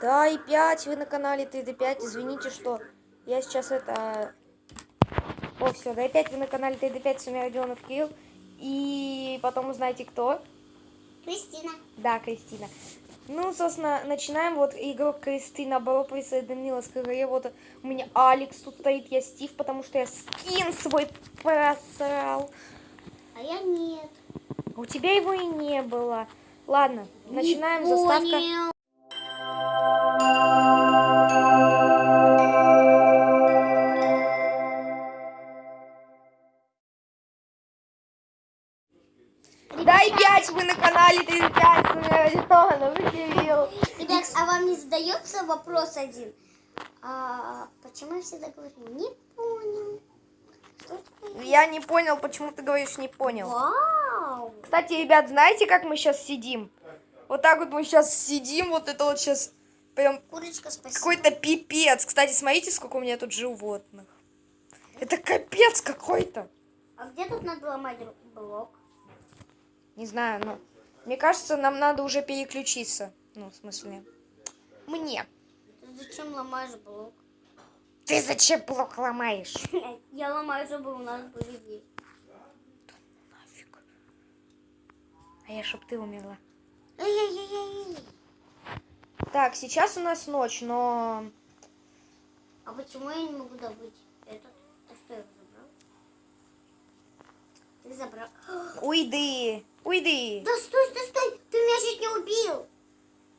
Да, и 5, вы на канале ТД5. Извините, что я сейчас это... О, все, да, и 5, вы на канале ТД5, с вами Родионов Кирилл. И потом узнаете, кто. Кристина. Да, Кристина. Ну, собственно, начинаем. Вот игрок Кристина Баро присоединилась к игре. Вот у меня Алекс тут стоит, я Стив, потому что я скин свой просрал. А я нет. У тебя его и не было. Ладно, начинаем. Не Заставка. понял. Дай 5, вы на канале 35, с вами Родионов Кирилл. Ребят, а вам не задается вопрос один? А, почему я всегда говорю, не понял? Я не понял, почему ты говоришь не понял. Вау! Кстати, ребят, знаете, как мы сейчас сидим? Вот так вот мы сейчас сидим, вот это вот сейчас прям какой-то пипец. Кстати, смотрите, сколько у меня тут животных. Это капец какой-то. А где тут надо ломать блок? Не знаю, но мне кажется, нам надо уже переключиться. Ну, в смысле, мне. Ты зачем ломаешь блок? Ты зачем блок ломаешь? Я ломаю, чтобы у нас были дети. Нафиг. А я, чтоб ты умерла. Так, сейчас у нас ночь, но... А почему я не могу добыть этот? Ты что, его забрал? Ты забрал. Уйди, уйди. Да стой, стой, стой! Ты меня чуть не убил!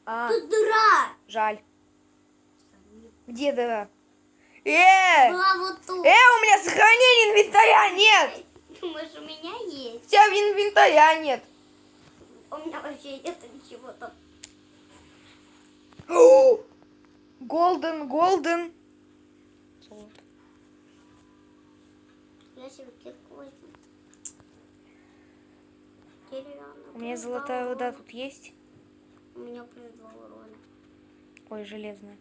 А, Тут дыра! жаль. Где дыра? Э! Была вот тут. Э, у меня сохранения инвентаря нет! Думаешь, у меня есть? У тебя инвентаря нет. У меня вообще нет ничего там. Голден, голден. Я себе кирку возьму. Деревянную. У меня золотая урона. тут есть. У меня плюс два урона. Ой, железная.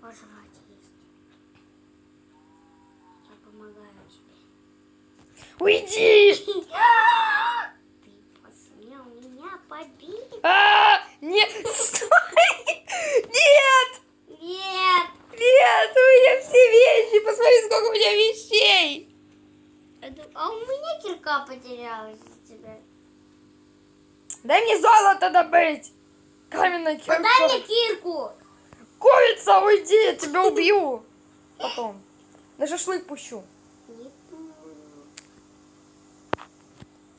Пожрать есть. Я помогаю тебе. Уйди! Ты посмел меня побить? А, нет, стой! Нет! Нет! Нет, у меня все вещи. Посмотри, сколько у меня вещей. А у меня кирка потерялась из тебя. Дай мне золото добыть. Каменная кирка. Подай мне кирку! Курица, уйди, я тебя убью. Потом. На шашлык пущу.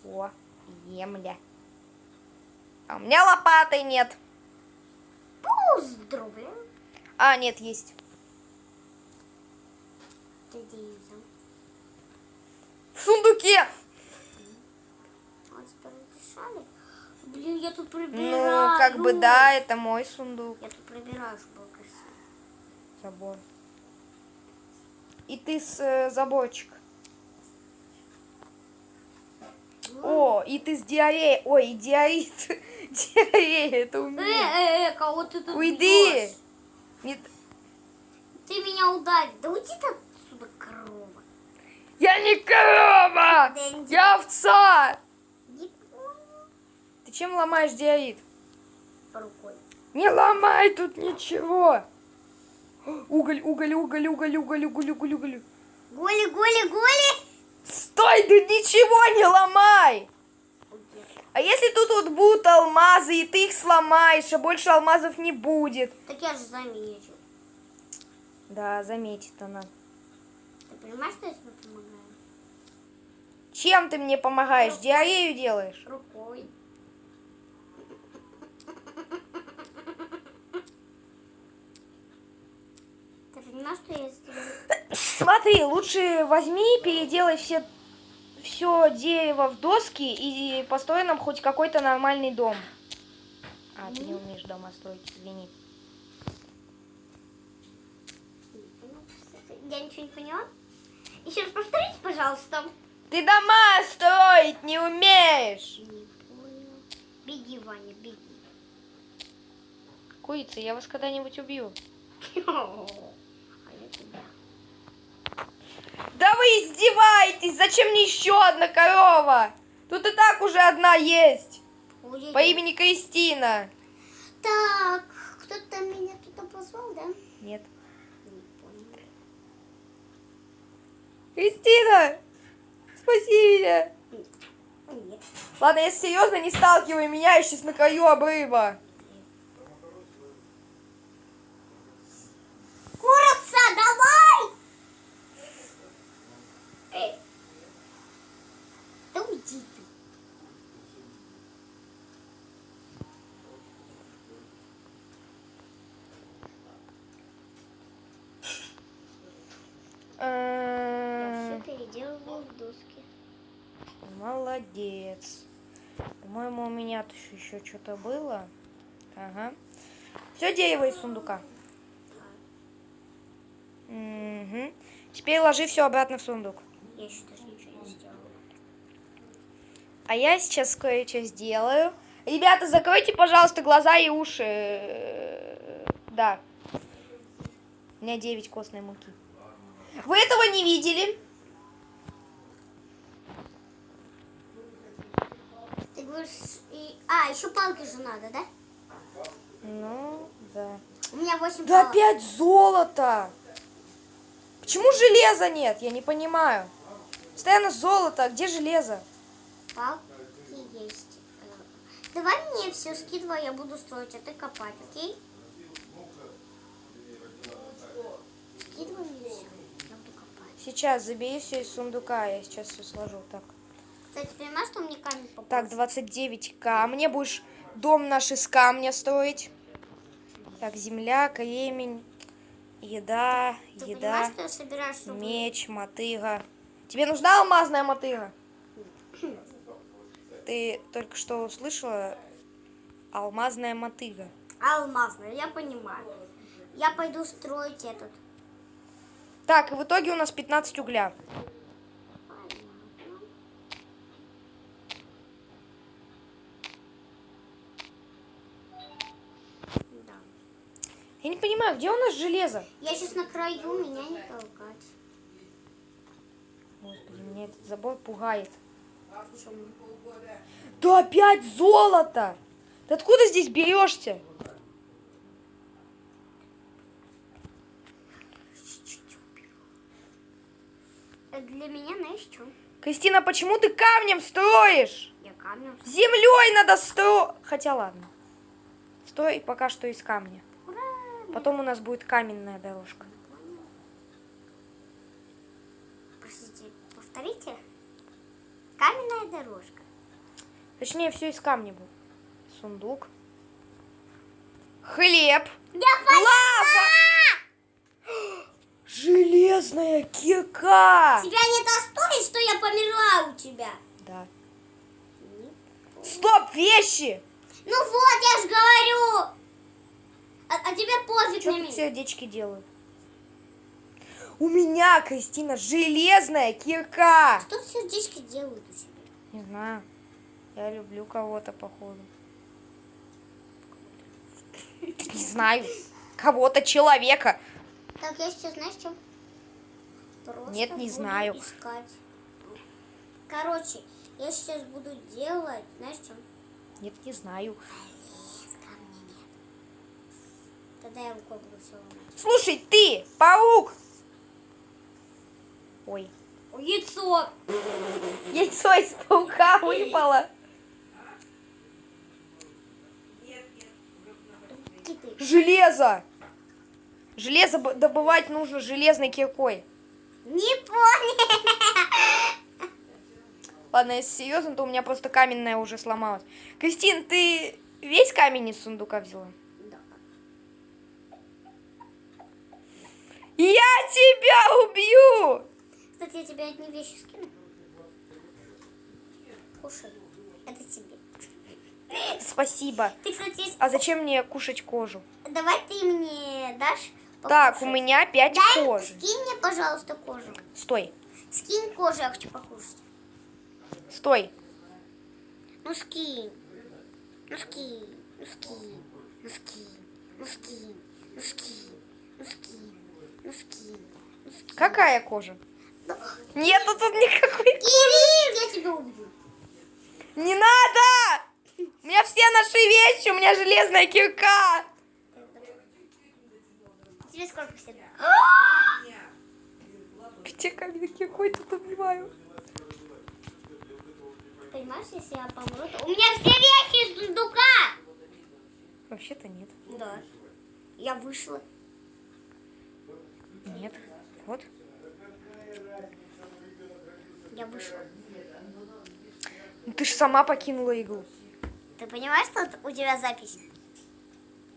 О, емля. А у меня лопаты нет. Поздравляю. А, нет, есть. В сундуке. Блин, я тут Ну, прибираю. как бы да, это мой сундук. Я тут прибираю, чтобы красиво. Забор. И ты с э, заборчик. О, и ты с диареей. Ой, и диарит. Диарея, это у Э, меня. э, э, кого ты тут Уйди. бьёшь? Не- Ты меня ударил. Да уйди ты отсюда, корова. Я не корова! Я овца! Чем ломаешь диорит? Рукой. Не ломай тут ничего! Уголь, уголь, уголь, уголь, уголь, уголь, уголь, уголь. Голи, голи, голи. Стой, ты ничего не ломай! А если тут вот будут алмазы, и ты их сломаешь, а больше алмазов не будет? Так я же заметил. Да, заметит она. Ты понимаешь, что я тебе помогаю? Чем ты мне помогаешь? Диарею делаешь? Рукой. Понимаешь, что я? Смотри, лучше возьми, переделай все, все дерево в доски и построй нам хоть какой-то нормальный дом. А, ты не умеешь дома строить, извини. Я ничего не поняла. Еще раз повторите, пожалуйста. Ты дома строить не умеешь! Не понял. Беги, Ваня, беги. Курица, я вас когда-нибудь убью. Да вы издеваетесь! Зачем мне еще одна корова? Тут и так уже одна есть. Ой-ой-ой. По имени Кристина. Так, кто-то меня тут позвал, да? Нет. Кристина! Спаси меня! Нет. Ладно, если серьезно, не сталкивай меня, я сейчас на краю обрыва. Курица, давай! Эй. Да уйди ты. Я Э, все переделываю в доски. Молодец. По-моему, у меня тут еще что-то было. Ага. Все дерево из сундука. Мгм. Теперь ложи все обратно в сундук. Я еще даже ничего не сделала. А я сейчас кое-что сделаю. Ребята, закройте, пожалуйста, глаза и уши. Да. У меня 9 костной муки. Вы этого не видели? А, еще палки же надо, да? Ну, да. У меня 8 Да палок. опять золото! Почему железа нет? Я не понимаю. Постоянно золото, а где железо? Палки есть. Давай мне все скидывай, я буду строить, а ты копать, окей? Скидывай мне все, я буду копать. Сейчас забери все из сундука, я сейчас все сложу. Так, Кстати, понимаешь, что мне камень попал? так 29 камня. Будешь дом наш из камня строить. Так, земля, кремень, еда, Ты еда, меч, мотыга. Тебе нужна алмазная мотыга? Ты только что услышала? Алмазная мотыга. Алмазная, я понимаю. Я пойду строить этот. Так, и в итоге у нас 15 угля. Я не понимаю, где у нас железо? Я сейчас на краю, меня не толкать. Господи, меня этот забор пугает. Почему? Да опять золото! Ты откуда здесь берешься? Для меня, знаешь, что? Кристина, почему ты камнем строишь? Я камнем. Землей надо строить. Хотя ладно. Стой пока что из камня. Потом у нас будет каменная дорожка. Простите, повторите. Каменная дорожка. Точнее, все из камня будет. Сундук. Хлеб. Я Лава! Железная кирка. Тебя не достоит, что я померла у тебя? Да. Стоп, вещи! Ну вот, я ж говорю. А, а тебе пофиг Что на меня. сердечки делают? У меня, Кристина, железная кирка. Что сердечки делают у тебя? Не знаю. Я люблю кого-то, походу. Не знаю. Кого-то, человека. Так, я сейчас, знаешь, что? Просто Нет, не знаю. Искать. Короче, я сейчас буду делать, знаешь, что? Нет, не знаю. Лес ко мне нет. Тогда я рукой буду все ломать. Слушай, ты, паук! Ой, Яйцо! яйцо из паука выпало. Железо! Железо добывать нужно железной киркой. Не понял. Ладно, если серьезно, то у меня просто каменная уже сломалась. Кристин, ты весь камень из сундука взяла? Я тебя убью! Кстати, я тебе одни вещи скину. Кушай. Это тебе. Спасибо. Ты, кстати, есть... А зачем мне кушать кожу? давай ты мне дашь Так, у покушать? меня 5 Дай, кожи. скинь мне, пожалуйста, кожу. Стой, Скинь кожу, я хочу покушать. стой. Ну скинь. Ну скинь. Ну скинь. Ну скинь. Ну скинь. Ну скинь. Ну скинь. Ну скинь. Ну. Какая кожа? Да. Нету тут никакой. Кирилл, я тебя убью. Не надо! У меня все наши вещи, у меня железная кирка. тебе сколько всегда? Где камень какой тут убиваю? Понимаешь, если я помру, то... У меня все вещи из сундука! Вообще-то нет. Да. Я вышла. Нет. Вот. Я вышла. Ну ты же сама покинула игру. Ты понимаешь, что у тебя запись?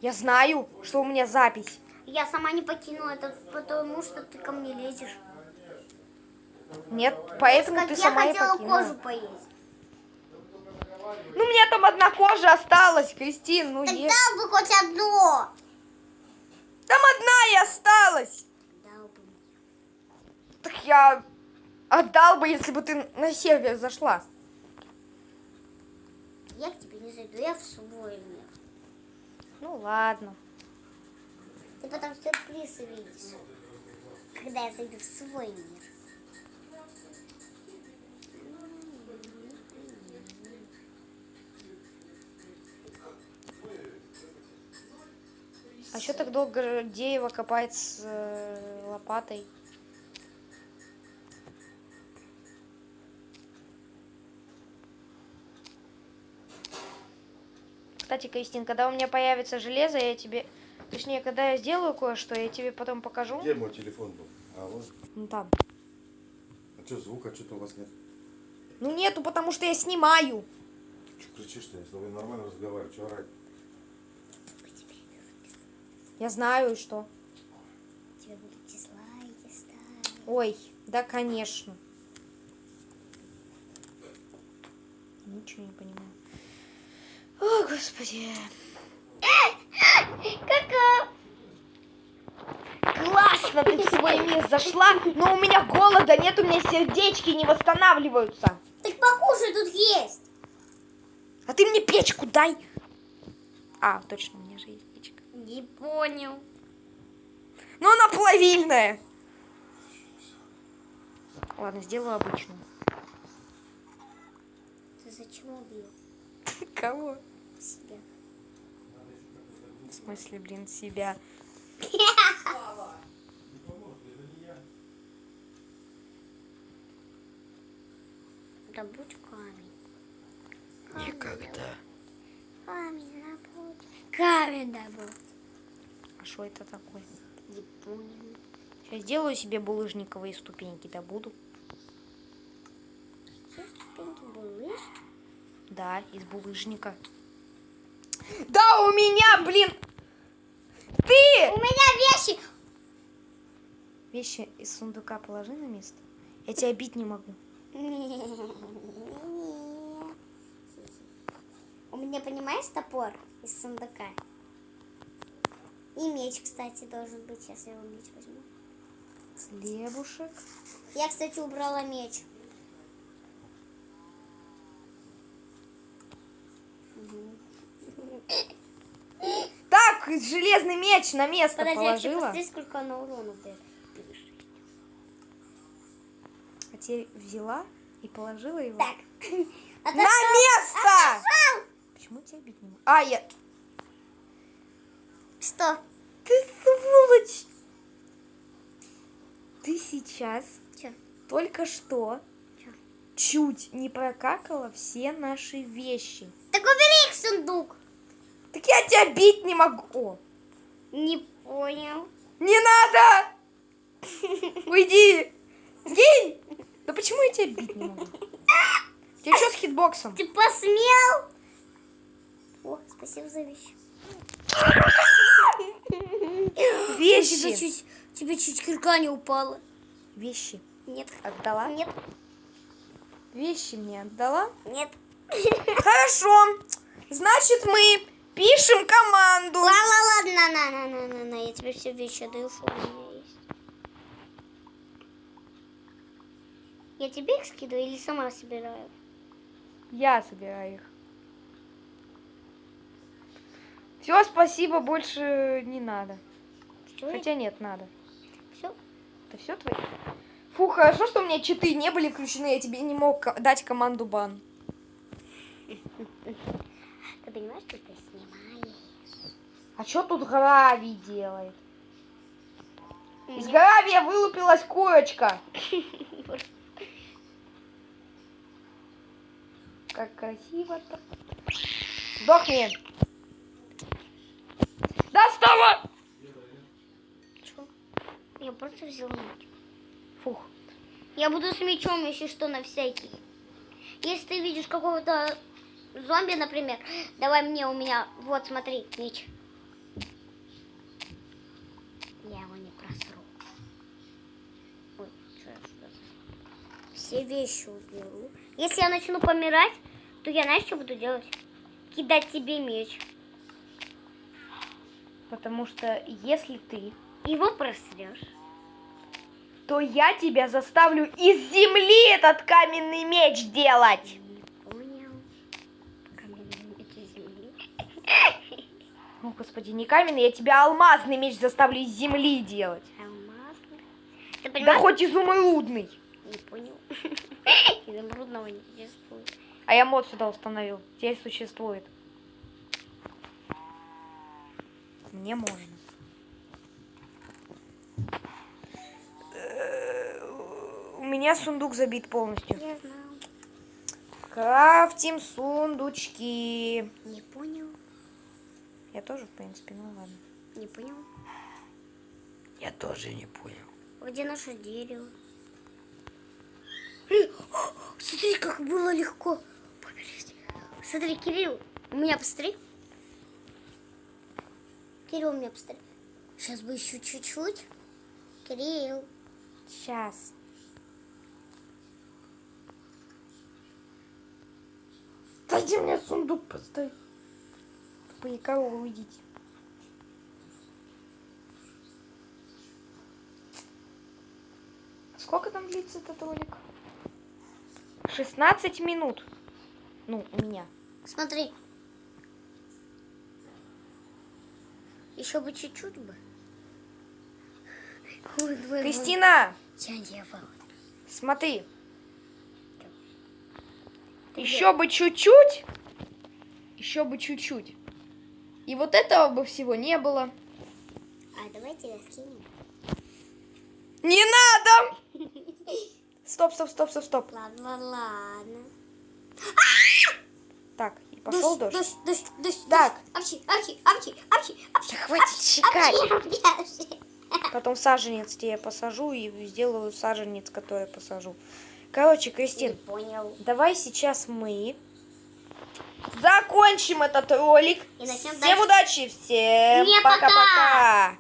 Я знаю, что у меня запись. Я сама не покинула это, потому что ты ко мне лезешь. Нет, поэтому Как ты я сама и хотела покинула. кожу поесть. Ну, у меня там одна кожа осталась, Кристин, ну ешь. дал бы хоть одно. Там одна и осталась. Так я отдал бы, если бы ты на сервер зашла. Я к тебе не зайду, я в свой мир. Ну ладно. Ты потом сюрприз увидишь, когда я зайду в свой мир. А что так долго дерево копает с э, лопатой? Кстати, Кристин, когда у меня появится железо, я тебе... Точнее, когда я сделаю кое-что, я тебе потом покажу. Где мой телефон был? А, вот. Ну там. А что, звука что-то у вас нет? Ну нету, потому что я снимаю. Что кричишь-то? Я с тобой нормально разговариваю. Что орать? Я знаю, и что. Тебе будут дизлайки ставить. Ой, да, конечно. Ничего не понимаю. О, господи. Кака! Классно ты в свой мир зашла, но у меня голода нет, у меня сердечки не восстанавливаются. Так покушай, тут есть. А ты мне печку дай. А, точно, у меня же есть печка. Не понял. Но она плавильная. Ладно, сделаю обычную. Ты зачем убил Кого? Себя? В смысле, блин, себя. Добудь камень. Никогда. Камень добудь. Камень добудь. А что это такое? Не понял. Сейчас сделаю себе булыжниковые ступеньки, да буду. Все ступеньки булыж. Да, из булыжника. Да, у меня, блин! Ты! У меня вещи. Вещи из сундука положи на место. Я тебя бить не могу. У меня, понимаешь, топор из сундука. И меч, кстати, должен быть. Сейчас я его меч возьму. Хлебушек. Я, кстати, убрала меч. Так, железный меч на место Подожди, тебе положила. посмотри, сколько она урона дает. А теперь взяла и положила его. Так. На место! Почему тебя бить не могу? А, я... Что? Ты сволочь! Ты сейчас Че? только что Чё? чуть не прокакала все наши вещи. Так убери их сундук. Так я тебя бить не могу. Не понял. не надо! Уйди! Сгинь! Да почему я тебя бить не могу? Тебе что с хитбоксом? Ты посмел? О, спасибо за вещи. Тебе Вещи! чуть, тебе чуть кирка не упала. Вещи Нет. отдала? Нет. Вещи мне отдала? Нет. Хорошо. Значит, мы пишем команду. Ладно, ладно, на, на, на, на, на, на, я тебе все вещи отдаю, что у меня есть. Я тебе их скидываю или сама собираю? Я собираю их. Все, спасибо, больше не надо. Все, Хотя нет, надо. все. Это все твои? Фу, хорошо, что у меня читы не были включены, я тебе не мог дать команду бан. Понимаешь, что ты снимаешь? А что тут Грави делает? Из гравия вылупилась курочка. Как красиво-то. Сдохни. Доставай! Чё? Я просто взял меч. Фух. Я буду с мечом, если что, на всякий. Если ты видишь какого-то зомби, например, давай мне, у меня, вот, смотри, меч. Я его не просру. Ой, что я Все вещи уберу. Если я начну помирать, то я, знаешь, что буду делать? Кидать тебе меч. Потому что если ты, Его просрешь. то я тебя заставлю из земли этот каменный меч делать. О, господи, не каменный, я тебя алмазный меч заставлю из земли делать. Алмазный. Ты Да хоть изумрудный. Не понял. Изумрудного не существует. А я мод сюда установил. Теперь существует. Мне можно. Э, У меня сундук забит полностью. Я знал. Крафтим сундучки. Не понял. Я тоже, в принципе, ну ладно. Не понял. Я тоже не понял. Где наше дерево? Блин, о, Смотри, как было легко. Поберись. Смотри, Кирилл, у меня посмотри. Кирилл, у меня посмотри. Сейчас бы еще чуть-чуть. Кирилл. Сейчас. Дайте мне сундук поставить. Тупые коровы, уйдите. Сколько там длится этот ролик? 16 минут. Ну, у меня. Смотри. Еще бы чуть-чуть бы. Ой, Кристина, смотри. Еще бы чуть-чуть. Еще бы чуть-чуть. И вот этого бы всего не было. А давай тебя скинем. Не надо! Стоп, стоп, стоп, стоп, стоп. Ладно, ладно. Так, и пошел дождь. Дождь, дождь, дождь. Так. Апчи, апчи, апчи, апчи, апчи. Да хватит чекать. Потом саженец тебе посажу и сделаю саженец, который посажу. Короче, Кристин, понял. давай сейчас мы закончим этот ролик. И начнем Всем дальше. удачи, всем пока-пока.